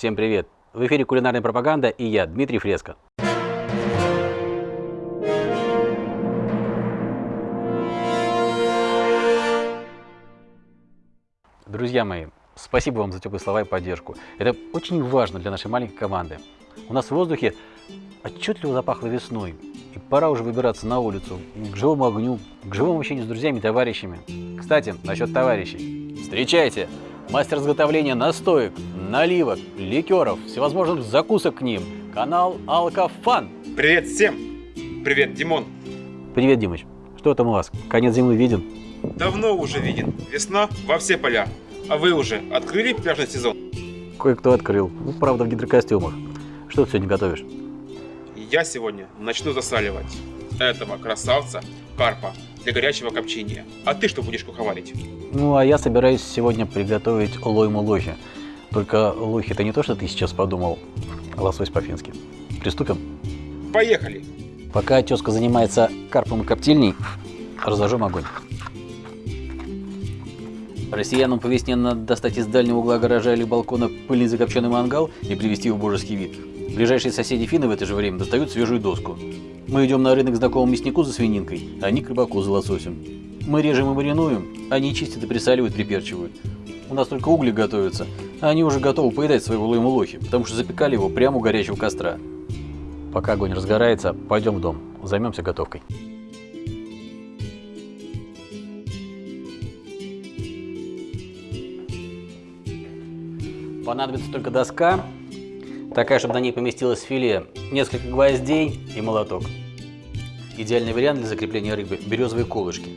Всем привет! В эфире кулинарная пропаганда и я, Дмитрий Фреско. Друзья мои, спасибо вам за теплые слова и поддержку. Это очень важно для нашей маленькой команды. У нас в воздухе отчетливо запахло весной, и пора уже выбираться на улицу, к живому огню, к живому общению с друзьями и товарищами. Кстати, насчет товарищей. Встречайте! Мастер изготовления настоек, наливок, ликеров, всевозможных закусок к ним. Канал Алкофан. Привет всем! Привет, Димон! Привет, Димыч. Что там у вас? Конец зимы виден? Давно уже виден. Весна во все поля. А вы уже открыли пляжный сезон? Кое-кто открыл. Ну, правда, в гидрокостюмах. Что ты сегодня готовишь? Я сегодня начну засаливать этого красавца карпа для горячего копчения. А ты что будешь куховарить? Ну, а я собираюсь сегодня приготовить лойму лохи. Только лохи это не то, что ты сейчас подумал, а лосось по-фински. Приступим? Поехали! Пока тезка занимается карпом и коптильней, разожжем огонь. Россиянам по весне надо достать из дальнего угла гаража или балкона пыльный закопченный мангал и привести его в божеский вид. Ближайшие соседи финны в это же время достают свежую доску. Мы идем на рынок знакомому мяснику за свининкой, а они к рыбаку за лососем. Мы режем и маринуем, они чистят и присаливают, приперчивают. У нас только угли готовятся, а они уже готовы поедать своего лойму лохи, потому что запекали его прямо у горячего костра. Пока огонь разгорается, пойдем в дом, займемся готовкой. Понадобится только доска, такая, чтобы на ней поместилось филе, несколько гвоздей и молоток. Идеальный вариант для закрепления рыбы – березовые колышки.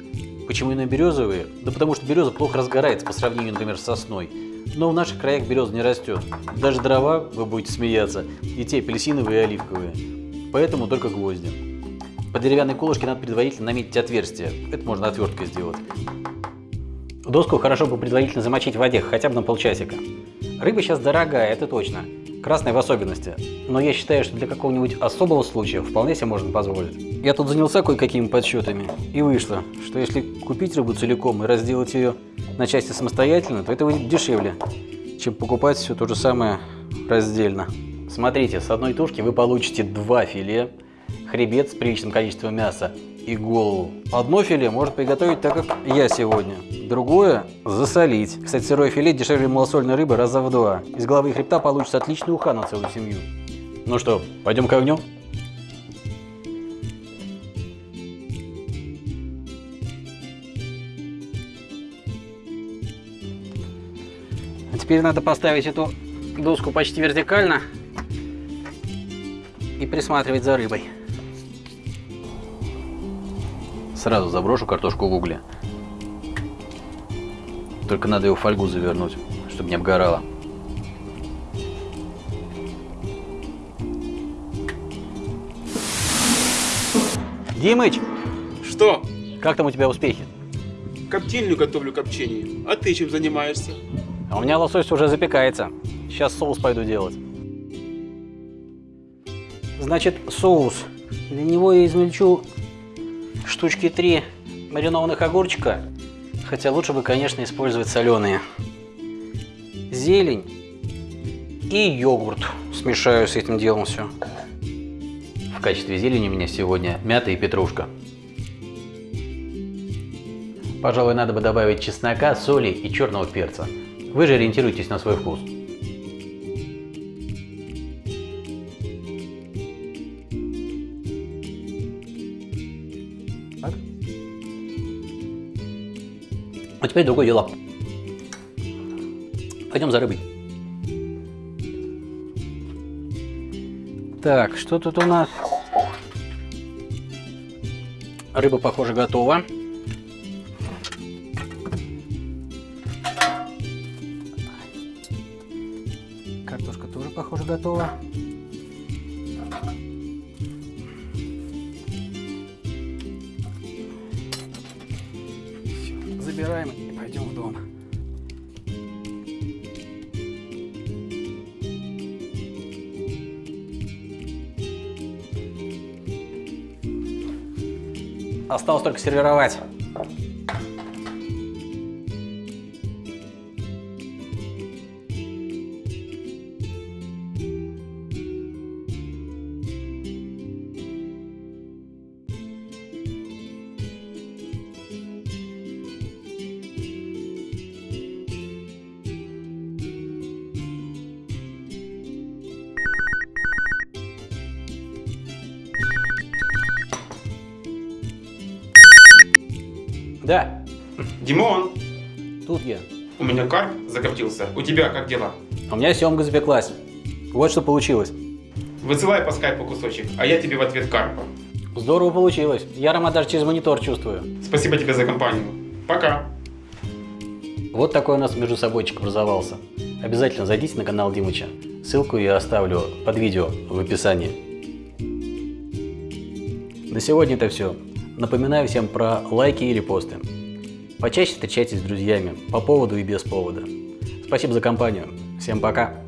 Почему именно березовые? Да потому что береза плохо разгорается по сравнению, например, с сосной. Но в наших краях береза не растет. Даже дрова, вы будете смеяться, и те апельсиновые и оливковые. Поэтому только гвозди. По деревянной колышке надо предварительно наметить отверстие. Это можно отверткой сделать. Доску хорошо бы предварительно замочить в воде, хотя бы на полчасика. Рыба сейчас дорогая, это точно. Красная в особенности. Но я считаю, что для какого-нибудь особого случая вполне себе можно позволить. Я тут занялся кое-какими подсчетами. И вышло, что если купить рыбу целиком и разделать ее на части самостоятельно, то это выйдет дешевле, чем покупать все то же самое раздельно. Смотрите, с одной тушки вы получите два филе, хребет с приличным количеством мяса и голову. Одно филе можно приготовить так, как я сегодня. Другое – засолить. Кстати, сырое филе дешевле малосольной рыбы раза в два. Из головы хребта получится отличный уха на целую семью. Ну что, пойдем к огню? А теперь надо поставить эту доску почти вертикально и присматривать за рыбой. Сразу заброшу картошку в угле. Только надо его в фольгу завернуть, чтобы не обгорало. Димыч, Что? как там у тебя успехи? Коптильню готовлю копчение. А ты чем занимаешься? А у меня лосось уже запекается. Сейчас соус пойду делать. Значит, соус. Для него я измельчу штучки три маринованных огурчика. Хотя лучше бы, конечно, использовать соленые. Зелень и йогурт. Смешаю с этим делом все. В качестве зелени у меня сегодня мята и петрушка. Пожалуй, надо бы добавить чеснока, соли и черного перца. Вы же ориентируйтесь на свой вкус. Теперь другое дело. Пойдем за рыбой. Так, что тут у нас? Рыба, похоже, готова. Картошка тоже, похоже, готова. Забираем пойдем в дом. Осталось только сервировать. Да, Димон, тут я. у меня карп закоптился. У тебя как дела? У меня семга запеклась. Вот что получилось. Высылай по скайпу кусочек, а я тебе в ответ карпа. Здорово получилось. Я аромат даже через монитор чувствую. Спасибо тебе за компанию. Пока. Вот такой у нас между собойчик образовался. Обязательно зайдите на канал Димыча. Ссылку я оставлю под видео в описании. На сегодня это все. Напоминаю всем про лайки и репосты. Почаще встречайтесь с друзьями по поводу и без повода. Спасибо за компанию. Всем пока.